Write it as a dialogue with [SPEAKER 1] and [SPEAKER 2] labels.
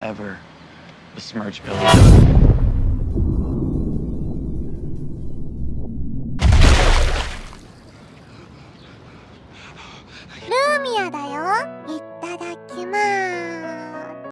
[SPEAKER 1] ever besmirch Billy